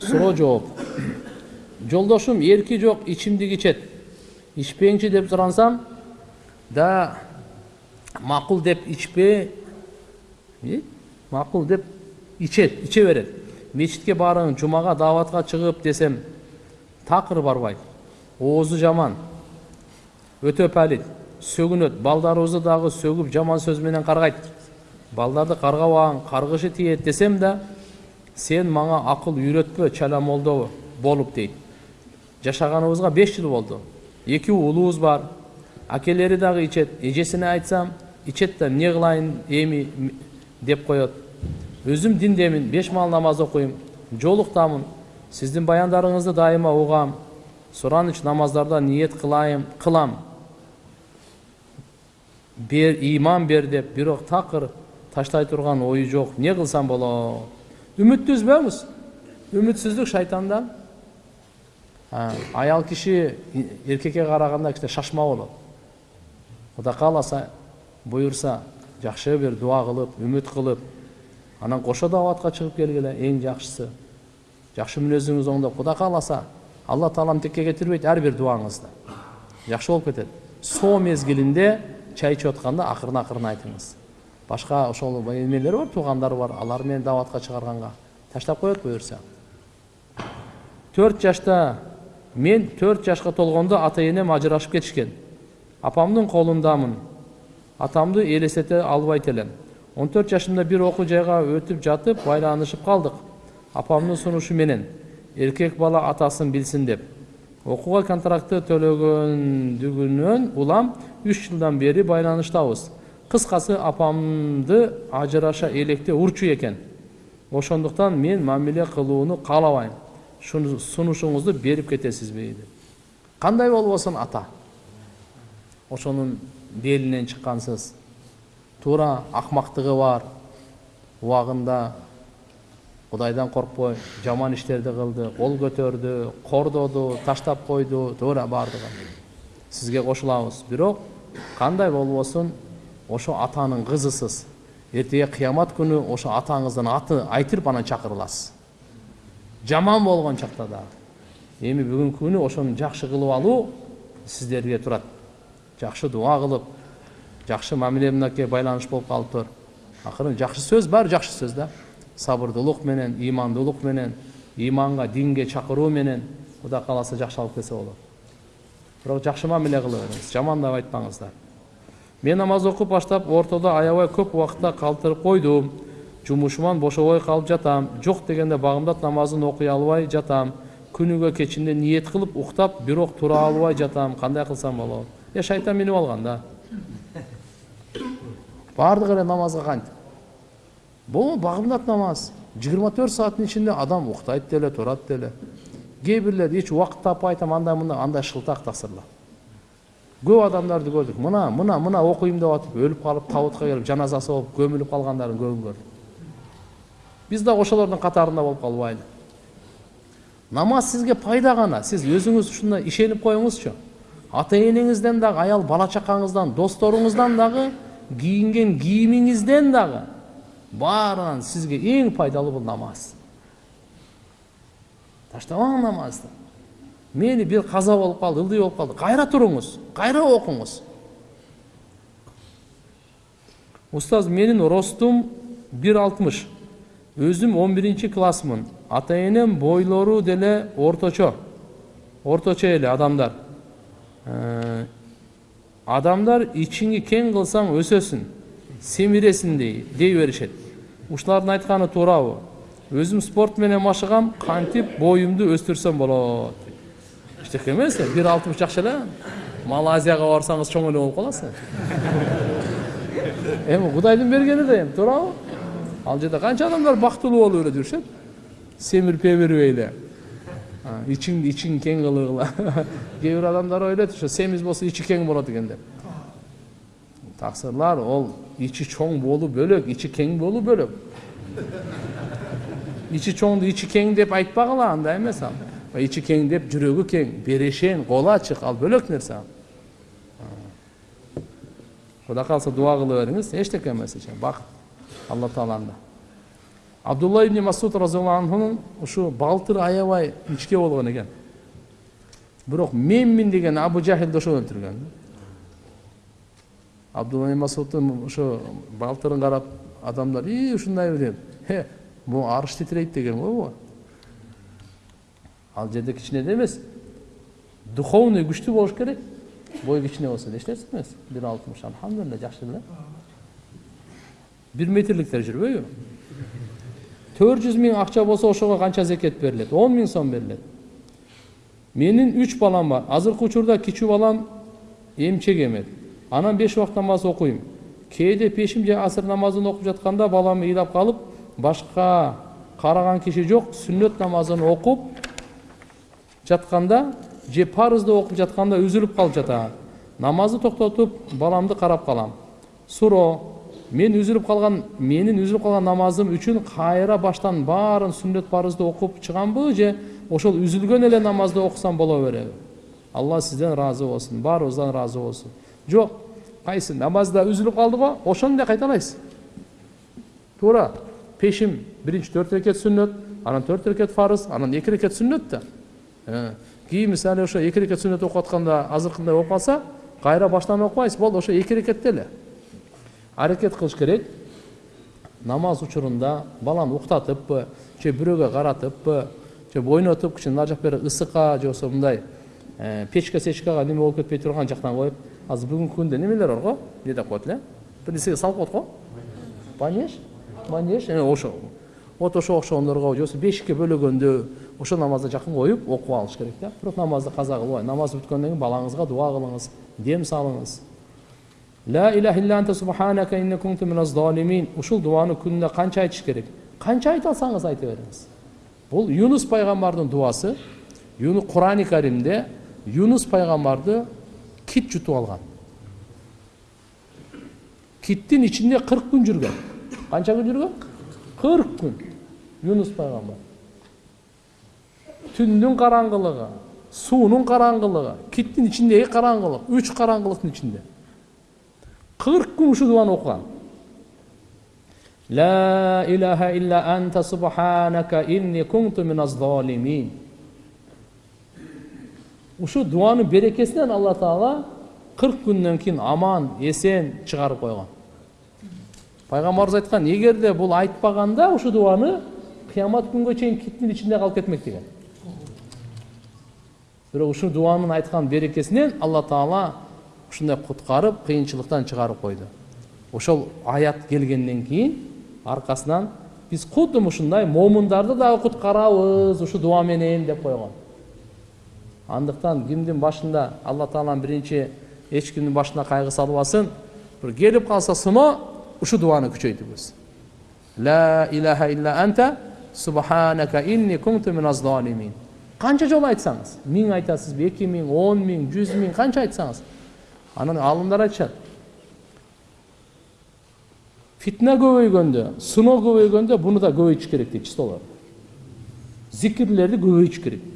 суроо жооп жолдошум эрки жок ичимдик ичет ичпейинчи деп сурансам да макул деп ичпе макул деп ичет иче берет мечитке барың жумага дааватка чыгып десем такыр барбайт оозу жаман өтө палит сөгүнөт балдарыбызды дагы сөгүп жаман сөз менен каргайт балдарды каргабагаң каргышы тиет десем да сен мага акыл үйрөтпө чала молдо болуп дейт жашаганыбызга беш жыл болду эки уулубуз бар акелери дагы ичет эжесине айтсам ичет да эмне кылайын эми деп коет өзүм диндемин беш маал намаз окуйм жолуктамын сиздин баяндарыңызды дайыма угам сураныч намаздарда ниет кылайым кылам бер иман бер деп бирок такыр таштай турган ою жок эмне кылсам болот үмүттү үзбөңүз үмүтсүздүк шайтандан аял киши эркекке караганда кичине шашма болот кудай кааласа буюрса жакшы бир дуа кылып үмүт кылып анан кошо дааватка чыгып келгиле эң жакшысы жакшы мүнөзүңүз оңдоп кудай кааласа алла таалам текке кетирбейт ар бир дуаңызды жакшы болуп кетет соо мезгилинде чай атканда акырын акырын айтыңыз башка ошол эмелер бар туугандар бар алар менен дааватка чыгарганга таштап коет буюрса төрт жашта мен төрт жашка толгондо ата энем ажырашып кетишкен апамдын колундамын атамды элестете албайт элем он төрт жашымда бир окуу жайга өтүп жатып байланышып калдык апамдын сунушу менен эркек бала атасын билсин деп окууга контрактты төлөгөндүгүнөн улам үч жылдан бери байланыштабыз кыскасы апамды ажыраша электе урчу экен ошондуктан мен мамиле кылууну каалабайм сунушуңузду берип кетесизби дейт кандай болбосун ата ошонун белинен чыккансыз туура акмактыгы бар убагында кудайдан коркпой жаман иштерди кылды кол көтөрдү кордоду таштап койду туура баардыгы сизге кошулабыз бирок кандай болбосун ошо атанын кызысыз эртеге кыямат күнү ошо атаңыздын аты айтырып анан чакырыласыз жаман болгон чакта дагы эми бүгүнкү күнү ошону жакшы кылып алуу сиздерге турат жакшы дуа кылып жакшы мамиле мынакей байланыш болуп калыптыр акырын жакшы сөз баары жакшы сөз да сабырдуулук менен ыймандуулук менен ыйманга динге чакыруу менен кудай кааласа жакшы алып келсе болот бирок жакшы мамиле кыла бериңиз жамандап айтпаңыздар мен намаз окуп баштап ортодо аябай көп убакытта калтырып койдум жумушуман бошобой калып жатам жок дегенде багымдат намазын окуй албай жатам күнүгө кечинде ниет кылып уктап бирок тура албай жатам кандай кылсам болот э шайтан минип алган да баардыгы эле намазга кантип бул багымдат намаз жыйырма төрт сааттын ичинде адам уктайт деле турат деле кээ бирлер эч убакыт таппай айтам андай мындай андай шылтак тасырлар көп адамдарды көрдүк мына мына мына окуйм деп атып өлүп калып табутка келип жаназасы болуп көмүлүп калгандарын көбүн көрдүк биз дагы ошолордун катарында болуп калбайлы намаз сизге пайда гана сиз өзүңүз ушуна ишенип коюңузчу ата энеңизден дагы аял бала чакаңыздан досторуңуздан дагы кийинген кийимиңизден дагы баарынан сизге эң пайдалуу бул намаз. Таштабаң намазды. Мени бир каза болуп калды ылдый болуп калды кайра туруңуз кайра окуңуз устаз менин ростум бир алтымыш. Өзүм он биринчи классмын. Ата энем бойлору деле орточо. Орточо эле адамдар. Адамдар ичиңи кең кылсаң өсөсүң семиресиң дей дей беришет. Ушулардын айтканы туурабы. Өзүм спорт менен машыгам кантип боюмду өстүрсөм болот. Эчтеке эмес бир алтымыш жакшы эле малайзияга барсаңыз чоң эле болуп каласыз эми кудайдын бергени да эми туурабы ал жерде канча адамдар бактылуу болуп эле жүрүшөт семирип эмирбей эле ичиңди ичиң кең кылгыла кээ бир адамдар ойлойт ошо семиз болсо ичи кең болот экен деп таксырлар ол ичи чоң болуу бөлөк ичи кең болуу бөлөк ичи чоңду ичи кең деп айтпагыла андай эмес ал ичи кең деп жүрөгү кең берешен колу ачык ал бөлөк нерсе ал кудай кааласа дуа кыла бериңиз эчтеке эмес бакыт алла тааланда абдулла ибн масуд разиаллаху анхунун ушу балтыры аябай ичке болгон экен бирок менмин деген абу жахилди ошол өлтүргөн абдулла масудтун ошо балтырын карап адамдар и ушундай деп могу арыш титирейт деген го ал жерде кичинеде эмес. Духовный күчтүү болуш керек. Бой кичине болсо эч нерсе эмес. Бир алтымыш алхамдулилля жакшы эле бир метрликтер жүрбөйбү төрт жүз миң акча болсо ошого канча зекет берилет? Он миң сом берилет. Менин үч балам бар. Азыркы учурда кичүү балам эмчек эмет. Анан беш убакыт намаз окуйм. Кээде пешим же асыр намазын окуп жатканда балам ыйлап калып башка караган киши жок сүннөт намазын окуп жатканда же парызды окуп жатканда үзүлүп калып жатат намазды токтотуп баламды карап калам суроо мен үзүлүп калган менин үзүлүп калган намазым үчүн кайра баштан баарын сүннөт парызды окуп чыгамбы же ошол үзүлгөн эле намазды окусам боло береби алла сизден ыраазы болсун баарыбыздан ыраазы болсун жок кайсы намазда үзүлүп калды го ошону эле кайталайсыз туура пешим биринчи төрт рекет сүннөт анан төрт рекет фарыз анан эки рекет сүннөт да кийин мисалы ошо эки рекет сүннөт окуп атканда азыркындай окуп калса кайра баштан окубайсыз болду ошо эки рекетте эле. Аракет кылыш керек. Намаз учурунда баланы уктатыппы же бирөөгө каратыппы же ойнотуп кичине нары жак бери ысыкка же болбосо мындай печка сечкага неме болуп кетпей турган жактан коюп азыр бүгүнкү күндө немелер бар го? Деп коет эле. Бир нерсеге салып коет го? Манеж. Манеж. Ошо. Вот ошого окшогондорго же болбосо бешикке бөлөгөндө ошо намазда жакын коюп окуп алыш керек да. Бирок намазды каза кылбай намаз бүткөндөн кийин балаңызга дуа кылыңыз дем салыңыз. Ла иляха илля анта субханака инни кунту миназ залимин ушул дуаны күнүнө канча айтыш керек? Канча айта алсаңыз айта бериңиз бул юнус пайгамбардын дуасы курани каримде юнус пайгамбарды кит жутуп алган киттин ичинде кырк күн жүргөн канча күн жүргөн кырк күн. Юнус пайгамбар түндүн караңгылыгы суунун караңгылыгы киттин ичиндеги караңгылык үч караңгылыктын ичинде кырк күн ушул дуаны окуган ла илаха илля анта субханака инни кунту миназ залимин ушул дуанын берекесинен алла таала кырк күндөн кийин аман эсен чыгарып койгон пайгамбарыбыз айткан эгерде бул айтпаганда ушул дуаны кыямат күнгө чейин киттин ичинде калып кетмек деген бирок ушул дуанын айткан берекесинен алла таала ушундай куткарып кыйынчылыктан чыгарып койду ошол аят келгенден кийин аркасынан биз кудум ушундай момундарды дагы куткарабыз ушул дуа менен деп койгон андыктан кимдин башында алла тааланын биринчи эч кимдин башына кайгы салбасын бир келип калса сыноо ушул дуаны күчөйтүбүз ла илаха илля анта субханака инни кунту миназ залимин канча жолу айтсаңыз миң айтасызбы эки миң он миң жүз миң канча айтсаңыз анан аалымдар айтышат фитна көбөйгөндө сыноо көбөйгөндө буну да көбөйтүш керек дейт чистолор зикирлерди көбөйтүш керек